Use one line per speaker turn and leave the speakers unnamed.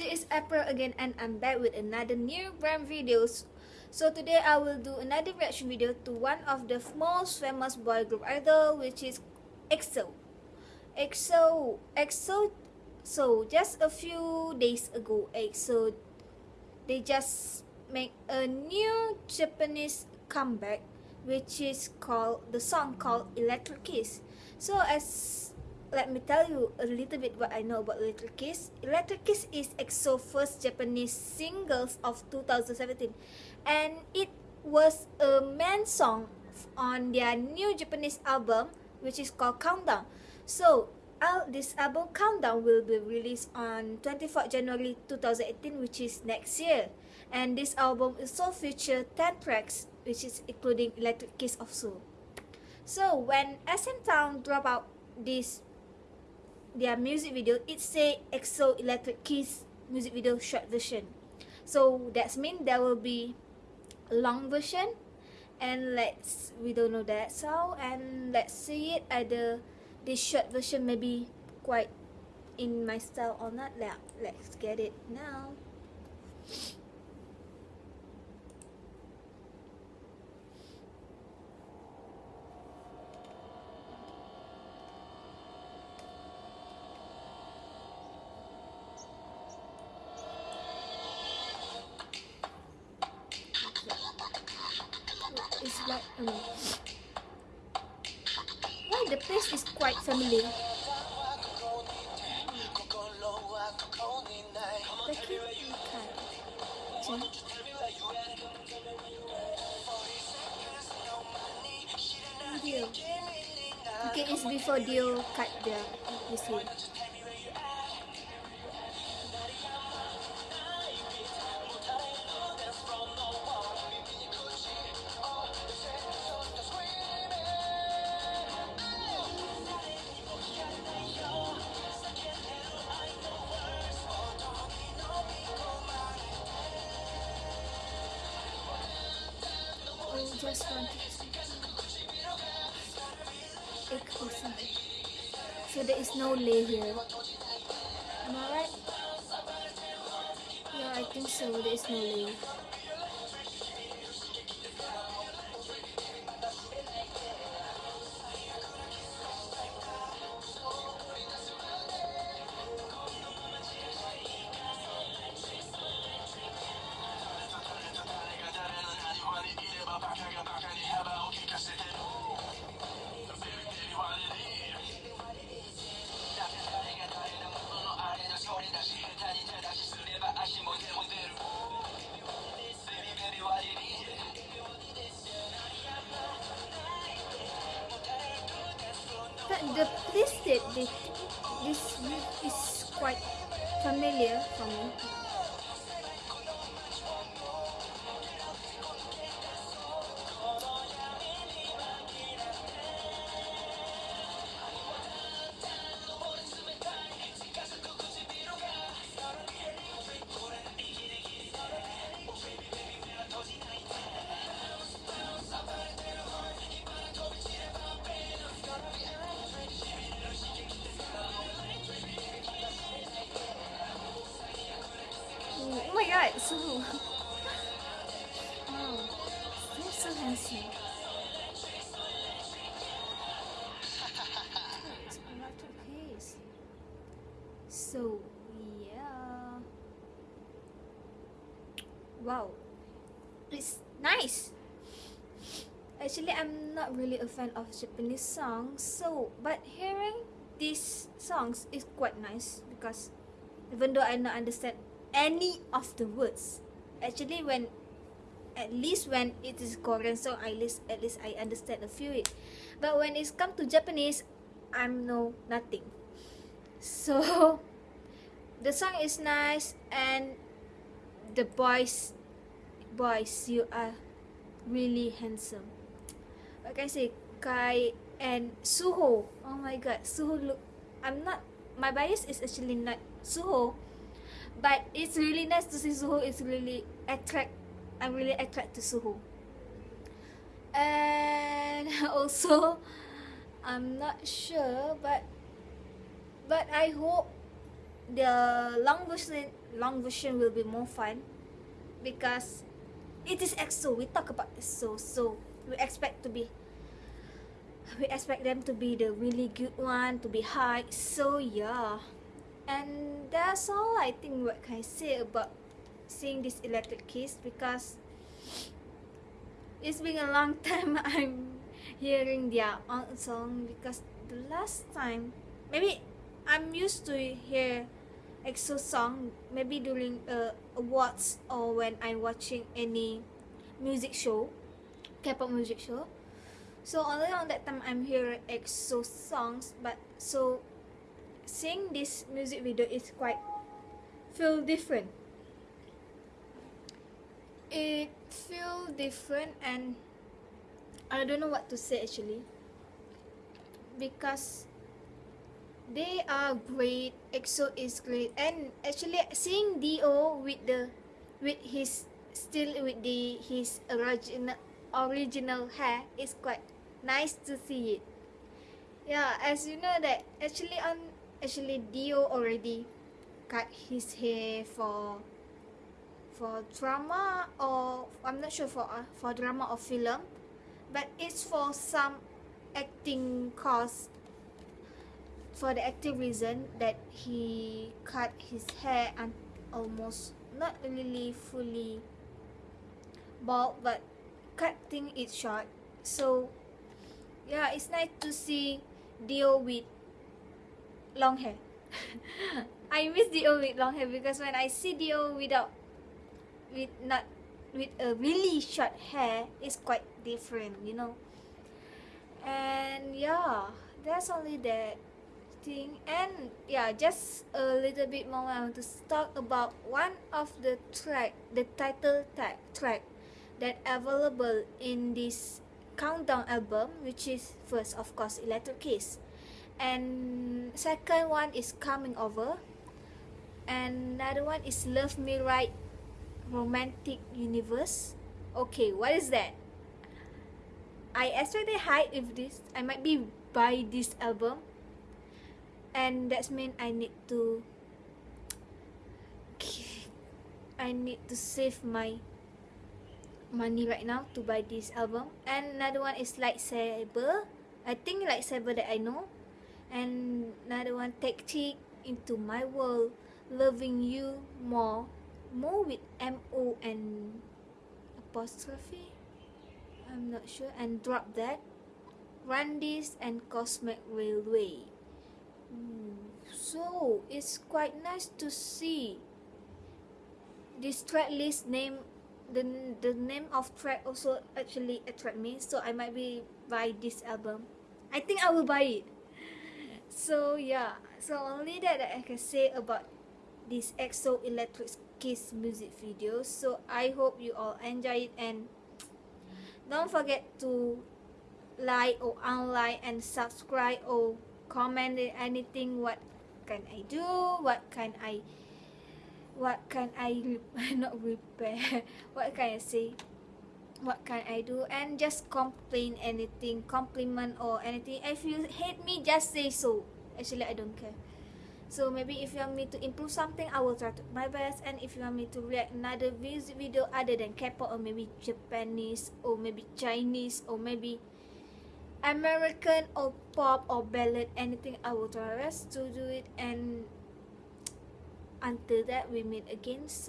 this is April again and I'm back with another new brand videos. So today I will do another reaction video to one of the most famous boy group idol which is EXO. EXO, EXO, so just a few days ago EXO, they just make a new Japanese comeback which is called, the song called Electric Kiss. So as let me tell you a little bit what I know about Electric Kiss. Electric Kiss is EXO first Japanese singles of 2017 and it was a main song on their new Japanese album which is called Countdown. So uh, this album Countdown will be released on 24 January 2018 which is next year and this album also feature 10 tracks which is including Electric Kiss also. So when SM Town drop out this their music video it say EXO Electric Kiss music video short version. So that's mean there will be long version and let's we don't know that so and let's see it either this short version maybe quite in my style or not. Yeah, let's get it now why the place is quite familiar Okay, it's before Dio cut the you see. Want to So there is no Lay here. Am I right? Yeah, I think so. There is no Lay. The place that they, this is quite familiar for me. God, Suho. wow, you're so um, handsome. So, yeah. Wow. It's nice. Actually, I'm not really a fan of Japanese songs. So, but hearing these songs is quite nice because even though I don't understand any of the words. Actually when at least when it is Korean song at least at least I understand a few it. But when it's come to Japanese I'm know nothing. So the song is nice and the boys boys you are really handsome. Like I say Kai and Suho. Oh my god Suho look I'm not my bias is actually not Suho but it's really nice to see Suho it's really attract I'm really attracted to Suho and also I'm not sure but but I hope the long version long version will be more fun because it is EXO. We talk about EXO, so we expect to be we expect them to be the really good one to be high. So yeah, and that's all I think. What can I say about seeing this Electric Kiss because it's been a long time I'm hearing their own song because the last time maybe I'm used to hear EXO song maybe during uh, awards or when I'm watching any music show K-pop music show so only on that time I'm hearing EXO songs but so seeing this music video is quite feel different. It feel different and I don't know what to say actually. Because they are great EXO is great and actually seeing Dio with the with his still with the his original original hair is quite nice to see it. Yeah as you know that actually on actually Dio already cut his hair for for drama or I'm not sure for uh, for drama or film but it's for some acting cause for the active reason that he cut his hair and almost not really fully bald but cutting it short. So yeah it's nice to see Dio with long hair. I miss Dio with long hair because when I see Dio without with not with a really short hair it's quite different you know. And yeah that's only that thing. And yeah just a little bit more I want to talk about one of the track the title track that available in this countdown album which is first of course electric kiss and second one is coming over. And another one is love me right romantic universe. Okay what is that? I expected high if this. I might be buy this album. And that's mean I need to I need to save my money right now to buy this album. And another one is lightsaber. I think lightsaber that I know and another one tactic into my world loving you more more with mo and apostrophe? I'm not sure. And drop that. Run this and cosmic railway. Hmm, so it's quite nice to see this track list name the the name of track also actually attract me so i might be buy this album. I think i will buy it so yeah. So only that, that i can say about this exo electric kiss music video. So i hope you all enjoy it and don't forget to like or unlike and subscribe or comment anything. What can I do? What can I what can I not repair? What can I say? What can I do? And just complain anything compliment or anything. If you hate me just say so actually I don't care. So maybe if you want me to improve something I will try to my best. And if you want me to react another video other than K-pop or maybe Japanese or maybe Chinese or maybe American or pop or ballad anything I will try best to do it. And until that we meet again. so